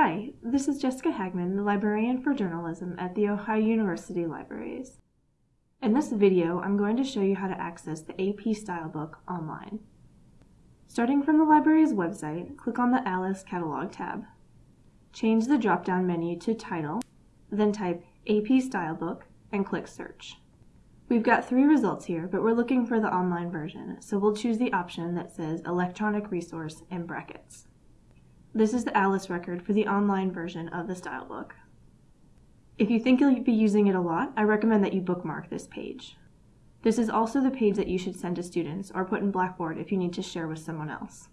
Hi, this is Jessica Hagman, the librarian for journalism at The Ohio University Libraries. In this video, I'm going to show you how to access the AP Stylebook online. Starting from the library's website, click on the Alice Catalog tab. Change the drop-down menu to Title, then type AP Stylebook and click Search. We've got three results here, but we're looking for the online version, so we'll choose the option that says Electronic Resource in brackets. This is the Alice record for the online version of the style book. If you think you'll be using it a lot, I recommend that you bookmark this page. This is also the page that you should send to students or put in Blackboard if you need to share with someone else.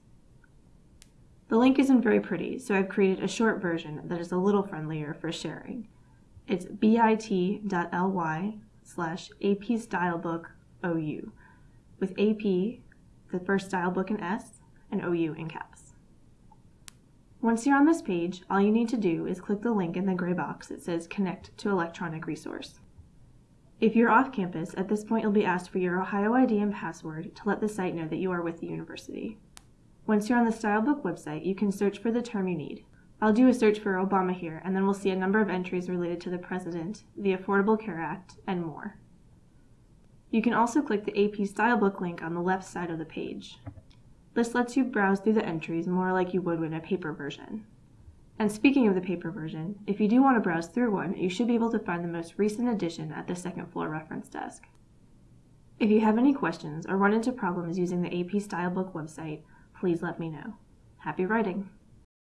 The link isn't very pretty, so I've created a short version that is a little friendlier for sharing. It's bit.ly slash apstylebook.ou, with AP, the first stylebook in S, and OU in caps. Once you're on this page, all you need to do is click the link in the gray box that says Connect to Electronic Resource. If you're off campus, at this point you'll be asked for your Ohio ID and password to let the site know that you are with the university. Once you're on the Stylebook website, you can search for the term you need. I'll do a search for Obama here, and then we'll see a number of entries related to the President, the Affordable Care Act, and more. You can also click the AP Stylebook link on the left side of the page. This lets you browse through the entries more like you would in a paper version. And speaking of the paper version, if you do want to browse through one, you should be able to find the most recent edition at the second floor reference desk. If you have any questions or run into problems using the AP Stylebook website, please let me know. Happy writing!